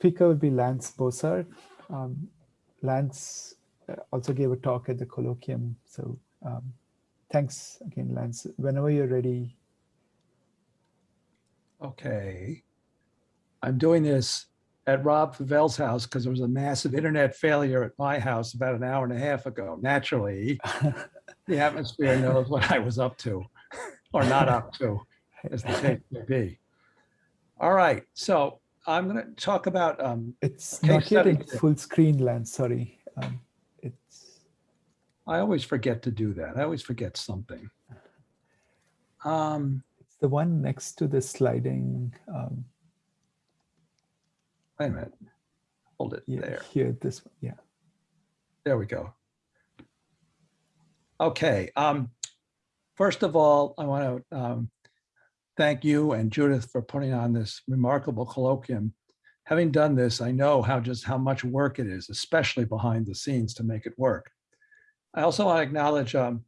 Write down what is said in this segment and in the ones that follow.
speaker will be Lance Bosart. Um, Lance uh, also gave a talk at the colloquium. So um, thanks again, Lance. Whenever you're ready. Okay. I'm doing this at Rob Fovell's house because there was a massive internet failure at my house about an hour and a half ago. Naturally, the atmosphere knows what I was up to or not up to, as the case may be. All right, so I'm going to talk about um, It's not yet in full screen, Lance. Sorry. Um, it's I always forget to do that. I always forget something. Um, it's the one next to the sliding. Um, wait a minute. Hold it yeah, there. here. This one. Yeah. There we go. Okay. Um, first of all, I want to um, thank you and Judith for putting on this remarkable colloquium. Having done this, I know how just how much work it is, especially behind the scenes to make it work. I also want to acknowledge um,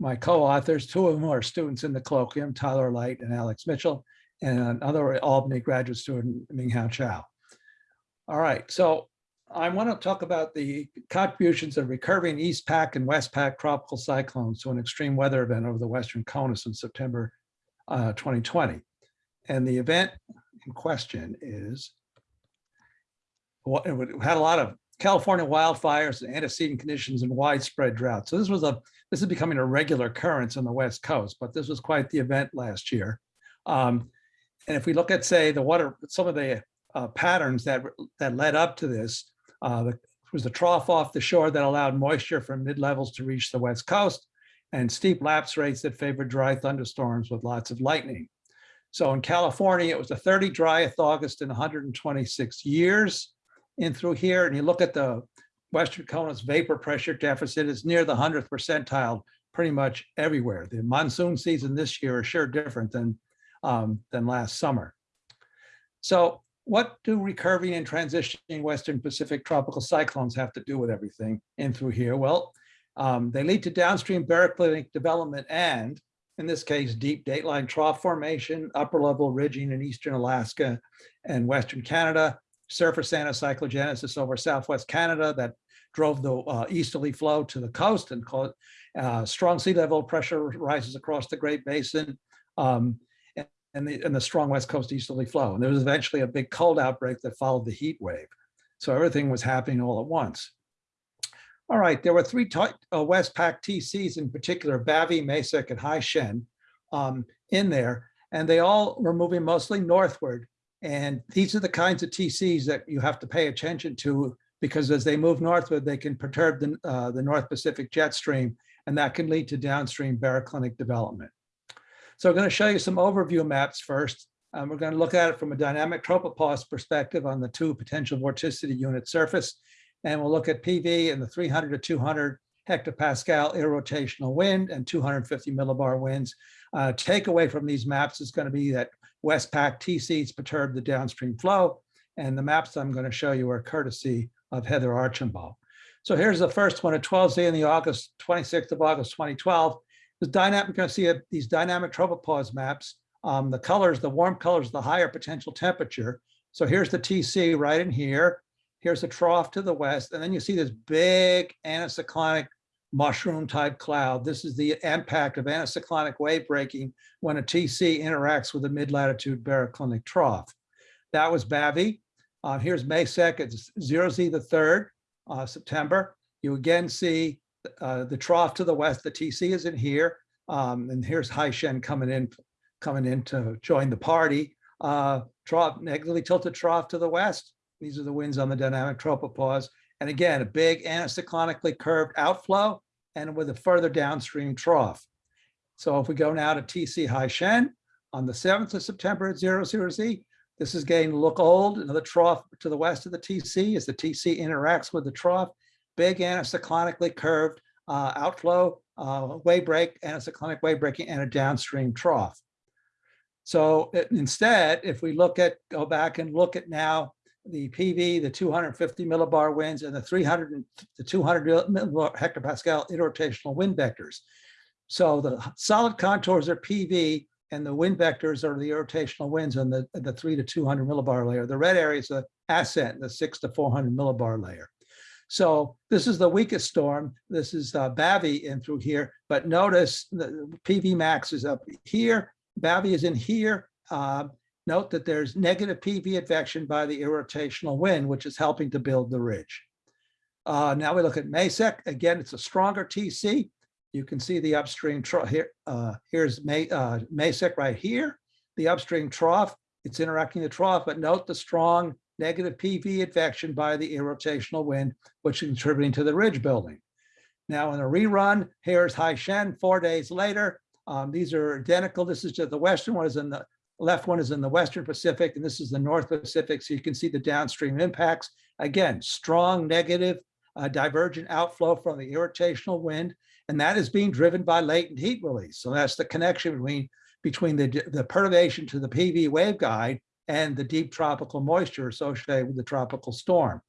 my co-authors, two of them are students in the colloquium, Tyler Light and Alex Mitchell, and another Albany graduate student, Minghao Chow. All right, so I want to talk about the contributions of recurring East Pac and West Pac tropical cyclones to an extreme weather event over the Western Conus in September uh, 2020. And the event in question is what it had a lot of California wildfires, and antecedent conditions, and widespread drought. So this was a this is becoming a regular occurrence on the West Coast, but this was quite the event last year. Um, and if we look at, say, the water, some of the uh, patterns that that led up to this, uh, the, was the trough off the shore that allowed moisture from mid levels to reach the West Coast, and steep lapse rates that favored dry thunderstorms with lots of lightning. So in California, it was the 30 driest August in 126 years in through here. And you look at the Western Conus vapor pressure deficit is near the 100th percentile pretty much everywhere. The monsoon season this year is sure different than, um, than last summer. So what do recurving and transitioning Western Pacific tropical cyclones have to do with everything in through here? Well, um, they lead to downstream baroclinic development and, in this case, deep dateline trough formation, upper level ridging in eastern Alaska and western Canada, surface anticyclogenesis over southwest Canada that drove the uh, easterly flow to the coast and caused uh, strong sea level pressure rises across the Great Basin um, and, the, and the strong west coast easterly flow. And there was eventually a big cold outbreak that followed the heat wave. So everything was happening all at once. All right, there were three uh, West Pac TCs in particular, Bavi, Maysak, and Haishen um, in there, and they all were moving mostly northward. And these are the kinds of TCs that you have to pay attention to because as they move northward, they can perturb the, uh, the North Pacific jet stream, and that can lead to downstream baroclinic development. So I'm going to show you some overview maps first. Um, we're going to look at it from a dynamic tropopause perspective on the two potential vorticity unit surface. And we'll look at PV and the 300 to 200 hectopascal irrotational wind and 250 millibar winds. Uh, takeaway from these maps is going to be that West Pac TCs perturb the downstream flow. And the maps I'm going to show you are courtesy of Heather Archambault. So here's the first one at 12Z in the August, 26th of August, 2012. The dynamic, you're going to see a, these dynamic tropopause maps. Um, the colors, the warm colors, the higher potential temperature. So here's the TC right in here. Here's a trough to the west. And then you see this big anticyclonic mushroom type cloud. This is the impact of anticyclonic wave breaking when a TC interacts with a mid-latitude baroclinic trough. That was Bavi. Uh, here's May 2nd, 0Z the third, uh, September. You again see uh, the trough to the west, the TC is in here. Um, and here's Haishen coming in, coming in to join the party. Uh, trough, negatively tilted trough to the west. These are the winds on the dynamic tropopause. And again, a big anticyclonically curved outflow and with a further downstream trough. So if we go now to TC Haishen on the 7th of September at 00Z, this is getting to look old. Another trough to the west of the TC as the TC interacts with the trough. Big anticyclonically curved uh, outflow, uh, wave break, anticyclonic wave breaking, and a downstream trough. So it, instead, if we look at, go back and look at now the PV, the 250 millibar winds, and the 300 the 200 hectopascal irrotational wind vectors. So the solid contours are PV, and the wind vectors are the irrotational winds on the, the 3 to 200 millibar layer. The red area is the ascent the six to 400 millibar layer. So this is the weakest storm. This is uh, Bavi in through here, but notice the PV max is up here. Bavi is in here. Uh, note that there's negative PV advection by the irrotational wind, which is helping to build the ridge. Uh, now we look at Maysak. Again, it's a stronger TC. You can see the upstream trough here. Uh, here's May, uh, Maysak right here, the upstream trough. It's interacting the trough, but note the strong negative PV advection by the irrotational wind, which is contributing to the ridge building. Now in a rerun, here's Haishen four days later. Um, these are identical. This is just the western one is in the left one is in the Western Pacific, and this is the North Pacific. So you can see the downstream impacts. Again, strong negative uh, divergent outflow from the irrotational wind, and that is being driven by latent heat release. So that's the connection between, between the, the perturbation to the PV waveguide and the deep tropical moisture associated with the tropical storm.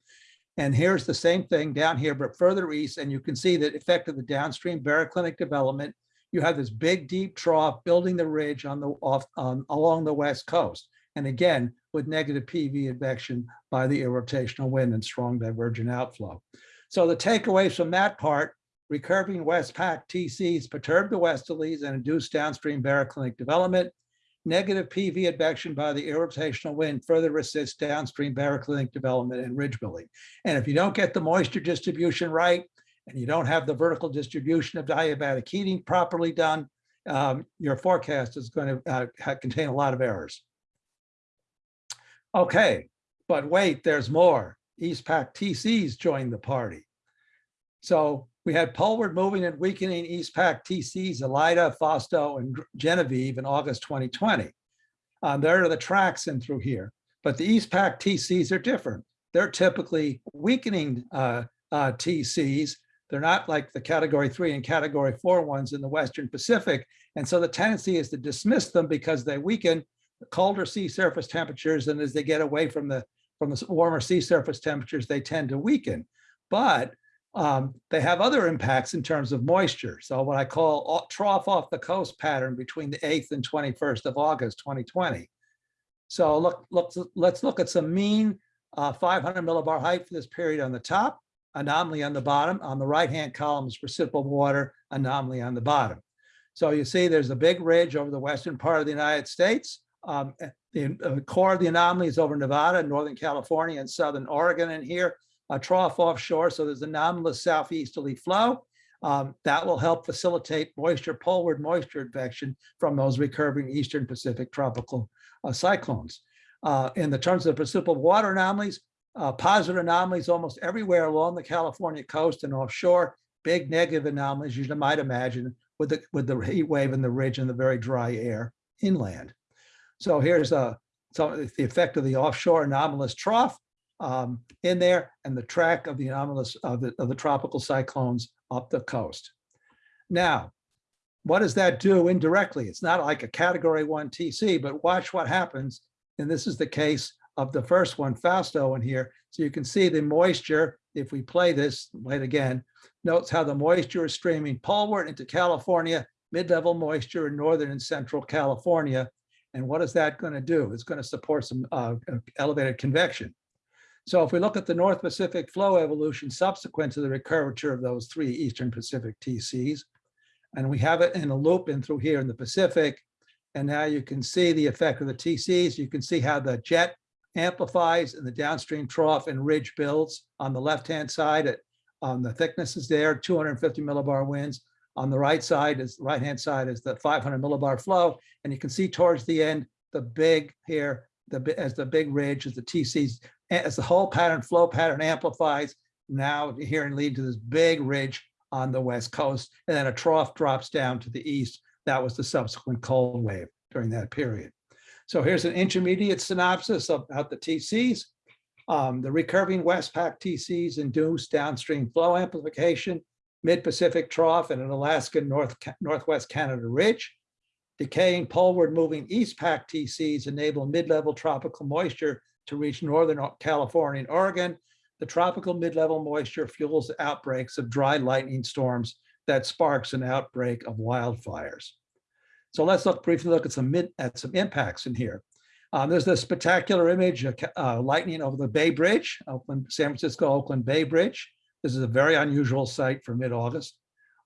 And here's the same thing down here, but further east, and you can see the effect of the downstream baroclinic development. You have this big deep trough building the ridge on the off um, along the west coast. And again, with negative PV advection by the irrotational wind and strong divergent outflow. So the takeaways from that part, recurving Westpac TCs perturb the westerlies and induce downstream baroclinic development. Negative PV advection by the irrotational wind further assists downstream baroclinic development and ridge building. And if you don't get the moisture distribution right, and you don't have the vertical distribution of diabatic heating properly done, um, your forecast is going to uh, contain a lot of errors. Okay, but wait, there's more. Eastpac TCs joined the party. So we had poleward moving and weakening Eastpac TCs, Elida, Fausto, and Genevieve in August 2020. Um, there are the tracks in through here, but the Eastpac TCs are different. They're typically weakening uh, uh, TCs. They're not like the category three and category four ones in the Western Pacific. And so the tendency is to dismiss them because they weaken the colder sea surface temperatures. And as they get away from the from the warmer sea surface temperatures, they tend to weaken. But um, they have other impacts in terms of moisture. So what I call trough off the coast pattern between the 8th and 21st of August 2020. So look, look let's look at some mean uh, 500 millibar height for this period on the top, anomaly on the bottom. On the right-hand column is precipitable water, anomaly on the bottom. So you see there's a big ridge over the western part of the United States. Um, the uh, core of the anomaly is over Nevada, Northern California, and Southern Oregon in here, a trough offshore. So there's anomalous southeasterly flow. Um, that will help facilitate moisture, poleward moisture advection from those recurving Eastern Pacific tropical uh, cyclones. Uh, in the terms of precipitable water anomalies, uh, positive anomalies almost everywhere along the California coast and offshore, big negative anomalies you might imagine with the, with the heat wave and the ridge and the very dry air inland. So here's a, so the effect of the offshore anomalous trough um, in there and the track of the anomalous of the, of the tropical cyclones up the coast. Now, what does that do indirectly? It's not like a category one TC, but watch what happens. And this is the case of the first one, Fausto in here. So you can see the moisture, if we play this, wait again, notes how the moisture is streaming poleward into California, mid-level moisture in Northern and Central California, and what is that going to do? It's going to support some uh, elevated convection. So if we look at the North Pacific flow evolution subsequent to the recurvature of those three Eastern Pacific TCs, and we have it in a loop in through here in the Pacific, and now you can see the effect of the TCs. You can see how the jet amplifies in the downstream trough and ridge builds on the left-hand side at the thickness is there, 250 millibar winds. On the right side is right hand side is the 500 millibar flow. And you can see towards the end, the big here, the as the big ridge, as the TCs, as the whole pattern flow pattern amplifies, now here and lead to this big ridge on the west coast. And then a trough drops down to the east. That was the subsequent cold wave during that period. So here's an intermediate synopsis of the TCs. Um, the recurving Westpac TCs induce downstream flow amplification mid-Pacific trough and an Alaskan North, Northwest Canada ridge. Decaying poleward moving East Pac TCs enable mid-level tropical moisture to reach Northern California and Oregon. The tropical mid-level moisture fuels outbreaks of dry lightning storms that sparks an outbreak of wildfires. So let's look briefly look at some mid, at some impacts in here. Um, there's the spectacular image of uh, lightning over the Bay Bridge, Oakland, San Francisco Oakland Bay Bridge. This is a very unusual sight for mid-August.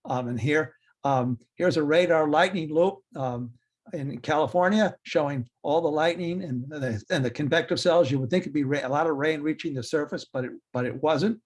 Um, and here, um, here's a radar lightning loop um, in California showing all the lightning and the, and the convective cells. You would think it'd be a lot of rain reaching the surface, but it, but it wasn't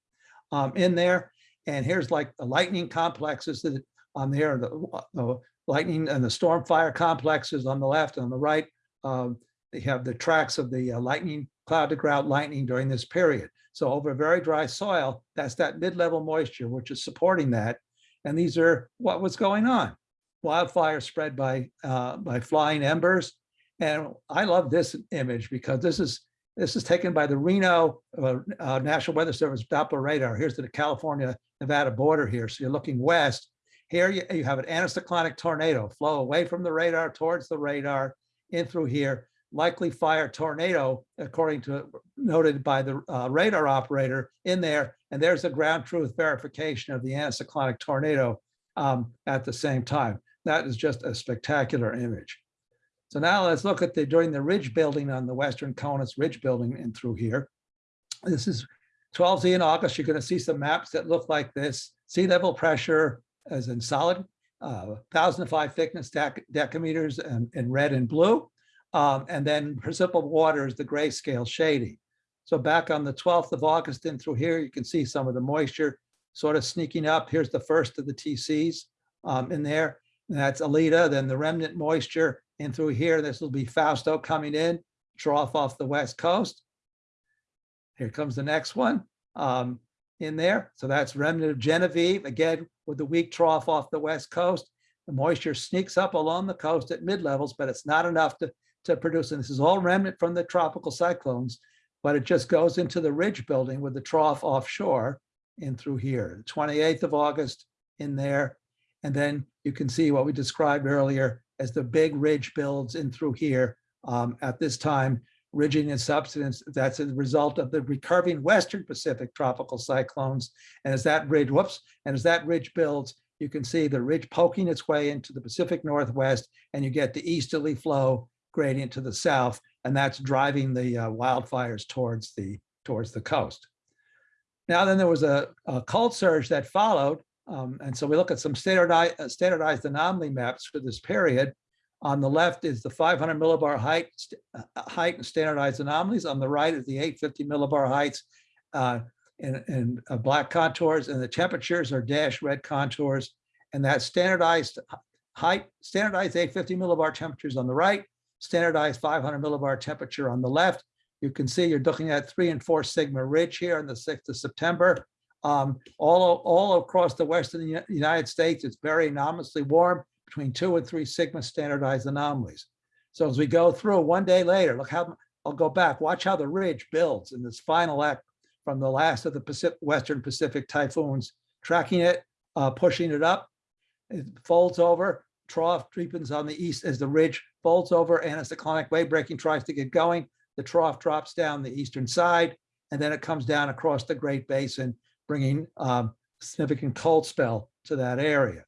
um, in there. And here's like the lightning complexes that on there, the, the lightning and the storm fire complexes on the left and on the right. Um, they have the tracks of the uh, lightning, cloud to ground lightning during this period. So over very dry soil, that's that mid-level moisture, which is supporting that. And these are what was going on. Wildfire spread by, uh, by flying embers. And I love this image because this is, this is taken by the Reno uh, uh, National Weather Service Doppler radar. Here's the California Nevada border here. So you're looking west. Here you, you have an anticyclonic tornado flow away from the radar towards the radar in through here likely fire tornado, according to noted by the uh, radar operator in there. And there's a ground truth verification of the anticyclonic tornado um, at the same time. That is just a spectacular image. So now let's look at the during the ridge building on the western Conus Ridge building and through here. This is 12Z in August. You're going to see some maps that look like this. Sea level pressure as in solid, uh, 1005 thickness dec decameters and in red and blue. Um, and then precipitable water is the grayscale shading. So back on the 12th of August in through here, you can see some of the moisture sort of sneaking up. Here's the first of the TCs um, in there. And that's Elida, then the remnant moisture in through here. This will be Fausto coming in, trough off the west coast. Here comes the next one um, in there. So that's remnant of Genevieve, again, with the weak trough off the west coast. The moisture sneaks up along the coast at mid levels, but it's not enough to to produce, and this is all remnant from the tropical cyclones, but it just goes into the ridge building with the trough offshore and through here, The 28th of August in there. And then you can see what we described earlier as the big ridge builds in through here um, at this time, ridging and substance. That's a result of the recurving Western Pacific tropical cyclones. And as that ridge, whoops, and as that ridge builds, you can see the ridge poking its way into the Pacific Northwest and you get the easterly flow gradient to the south, and that's driving the uh, wildfires towards the towards the coast. Now, then there was a, a cold surge that followed, um, and so we look at some standardized, uh, standardized anomaly maps for this period. On the left is the 500 millibar height, uh, height and standardized anomalies. On the right is the 850 millibar heights uh, in, in uh, black contours, and the temperatures are dashed red contours. And that standardized height, standardized 850 millibar temperatures on the right, standardized 500 millibar temperature on the left. You can see you're looking at three and four sigma ridge here on the 6th of September. Um, all, all across the western United States, it's very anomalously warm, between two and three sigma standardized anomalies. So as we go through one day later, look how, I'll go back, watch how the ridge builds in this final act from the last of the Pacific, Western Pacific typhoons, tracking it, uh, pushing it up, it folds over, trough deepens on the east as the ridge folds over, anticyclonic wave breaking tries to get going. The trough drops down the eastern side, and then it comes down across the Great Basin, bringing um, significant cold spell to that area.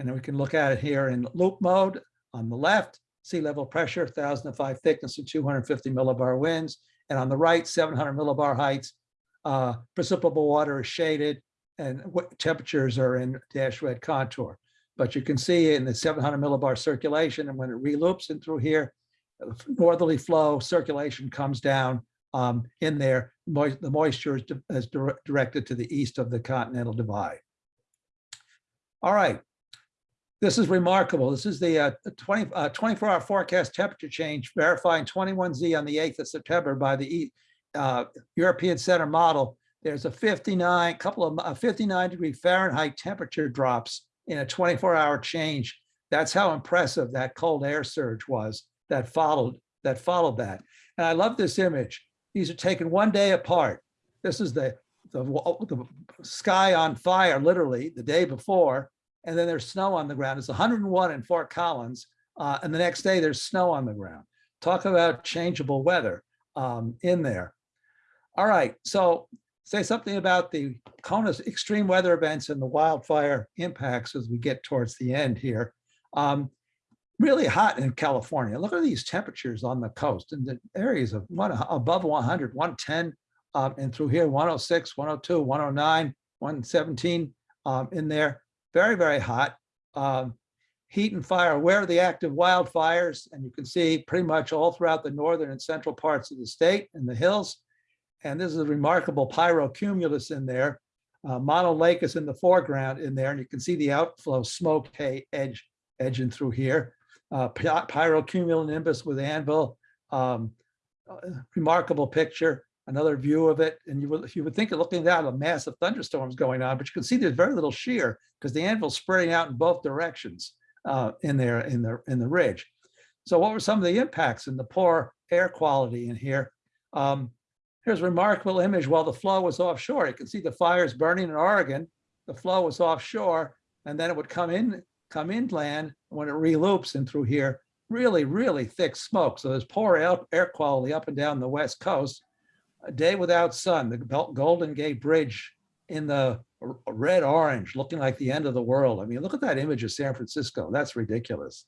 And then we can look at it here in loop mode on the left, sea level pressure, 1005 thickness and 250 millibar winds. And on the right, 700 millibar heights, uh, precipitable water is shaded and temperatures are in dash red contour. But you can see in the 700 millibar circulation, and when it reloops in through here, northerly flow circulation comes down um, in there. The moisture is, is dire directed to the east of the continental divide. All right. This is remarkable. This is the uh, 20, uh, 24 hour forecast temperature change verifying 21Z on the 8th of September by the uh, European Center model. There's a 59, couple of uh, 59 degree Fahrenheit temperature drops in a 24 hour change. That's how impressive that cold air surge was that followed that followed that. And I love this image. These are taken one day apart. This is the, the, the sky on fire, literally the day before, and then there's snow on the ground. It's 101 in Fort Collins, uh, and the next day there's snow on the ground. Talk about changeable weather um, in there. All right, so say something about the CONUS extreme weather events and the wildfire impacts as we get towards the end here. Um, really hot in California. Look at these temperatures on the coast in the areas of one above 100, 110, um, and through here 106, 102, 109, 117 um, in there. Very, very hot. Um, heat and fire, where are the active wildfires? And you can see pretty much all throughout the northern and central parts of the state and the hills. And this is a remarkable pyrocumulus in there. Uh, Mono Lake is in the foreground in there, and you can see the outflow smoke hay edge edging through here. Uh, pyrocumulonimbus with anvil, um, uh, remarkable picture. Another view of it, and you would you would think of looking down a massive thunderstorms going on, but you can see there's very little shear because the anvil's spreading out in both directions uh, in there in the in the ridge. So what were some of the impacts in the poor air quality in here? Um, here's a remarkable image while the flow was offshore. You can see the fires burning in Oregon. The flow was offshore, and then it would come in come inland when it reloops in through here. Really, really thick smoke. So there's poor air quality up and down the west coast a day without sun, the Golden Gate Bridge in the red orange, looking like the end of the world. I mean, look at that image of San Francisco. That's ridiculous.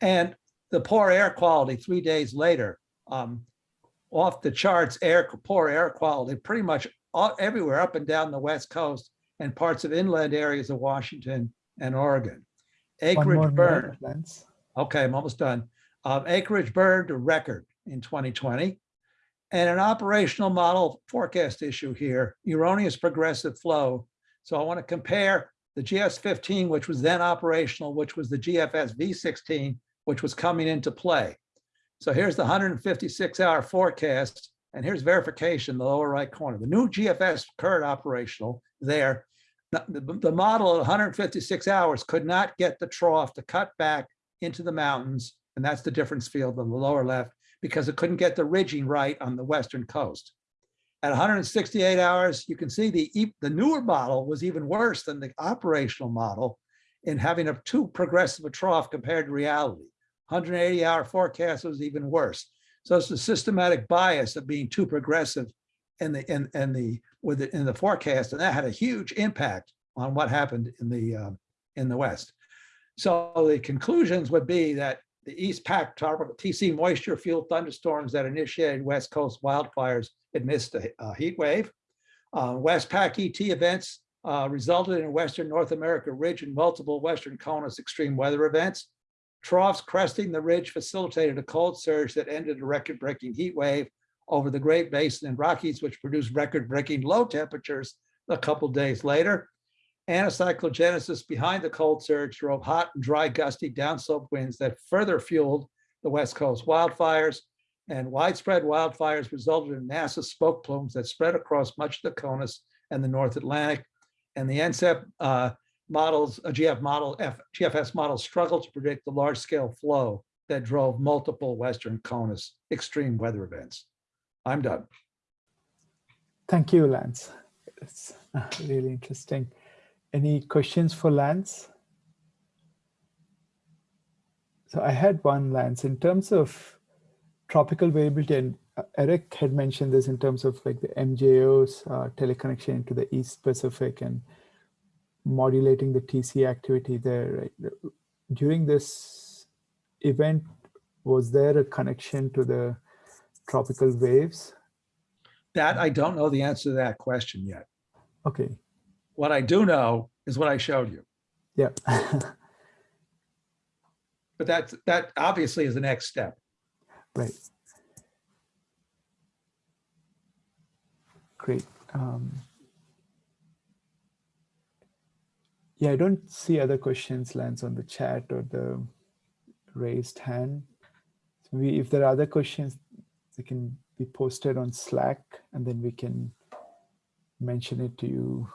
And the poor air quality three days later, um, off the charts, air poor air quality pretty much all, everywhere up and down the west coast and parts of inland areas of Washington and Oregon. Acreage burned. Okay, I'm almost done. Um, acreage burned a record in 2020 and an operational model forecast issue here, erroneous progressive flow. So I want to compare the GS15, which was then operational, which was the GFS V16, which was coming into play. So here's the 156 hour forecast, and here's verification, in the lower right corner. The new GFS current operational there. The, the model at 156 hours could not get the trough to cut back into the mountains, and that's the difference field on the lower left, because it couldn't get the ridging right on the western coast. At 168 hours, you can see the, the newer model was even worse than the operational model in having a too progressive a trough compared to reality. 180 hour forecast was even worse. So it's the systematic bias of being too progressive in the in, in the with the, in the forecast, and that had a huge impact on what happened in the uh, in the West. So the conclusions would be that the East Pac TC moisture fueled thunderstorms that initiated West Coast wildfires amidst a, a heat wave. Uh, West Pac ET events uh, resulted in Western North America ridge and multiple Western CONUS extreme weather events. Troughs cresting the ridge facilitated a cold surge that ended a record-breaking heat wave over the Great Basin and Rockies, which produced record-breaking low temperatures a couple days later. Anticyclogenesis behind the cold surge drove hot and dry gusty downslope winds that further fueled the West Coast wildfires and widespread wildfires resulted in massive smoke plumes that spread across much of the CONUS and the North Atlantic. And the NCEP uh, models, a GF model, F, GFS models struggled to predict the large scale flow that drove multiple Western CONUS extreme weather events. I'm done. Thank you, Lance. It's uh, really interesting. Any questions for Lance? So I had one, Lance, in terms of tropical variability, and uh, Eric had mentioned this in terms of like the MJO's uh, teleconnection into the East Pacific and modulating the TC activity there. Right? During this event, was there a connection to the tropical waves? That I don't know the answer to that question yet. Okay. What I do know is what I showed you. Yeah. but that that obviously is the next step. Right. Great. Um, yeah, I don't see other questions, Lance, on the chat or the raised hand. So we, if there are other questions, they can be posted on Slack, and then we can mention it to you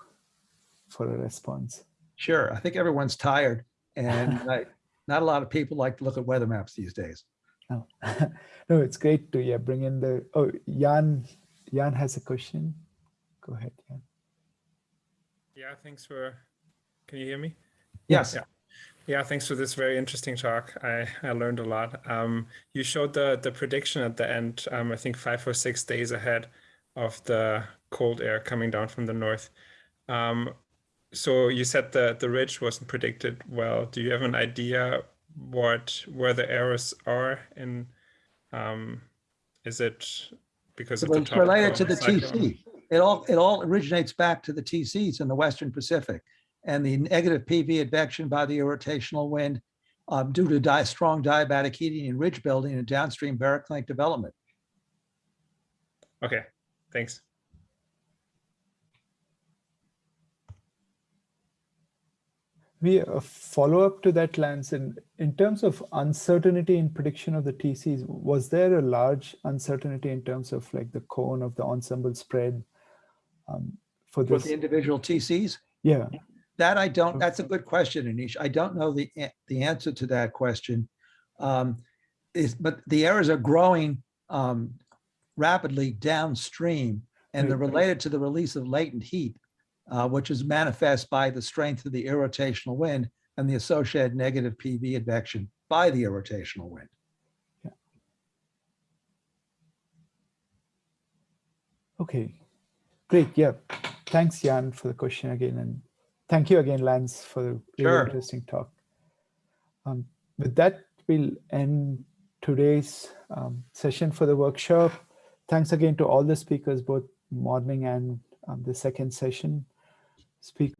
for a response? Sure. I think everyone's tired and I, not a lot of people like to look at weather maps these days. Oh. no, it's great to yeah bring in the oh Jan Jan has a question. Go ahead, Jan. Yeah, thanks for can you hear me? Yes. Yeah. Yeah, thanks for this very interesting talk. I, I learned a lot. Um, you showed the the prediction at the end, um, I think five or six days ahead of the cold air coming down from the north. Um, so you said that the ridge wasn't predicted well. Do you have an idea what where the errors are in um, is it because of the It's related to the cyclone? TC. It all, it all originates back to the TCs in the Western Pacific. And the negative PV advection by the irrotational wind um, due to di- strong diabatic heating and ridge building and downstream baroclinic development. Okay, thanks. We a follow-up to that, Lance, in, in terms of uncertainty in prediction of the TCs, was there a large uncertainty in terms of like the cone of the ensemble spread um, for For the individual TCs, Yeah, that I don't, that's a good question, Anish. I don't know the, the answer to that question. Um, Is, but the errors are growing um, rapidly downstream and they're related to the release of latent heat, uh, which is manifest by the strength of the irrotational wind and the associated negative PV advection by the irrotational wind. okay, great, yeah. Thanks, Jan, for the question again, and thank you again, Lance, for the really Sure. interesting talk. Um, with that, we'll end today's um, session for the workshop. Thanks again to all the speakers, both morning and um, the second session. Speak.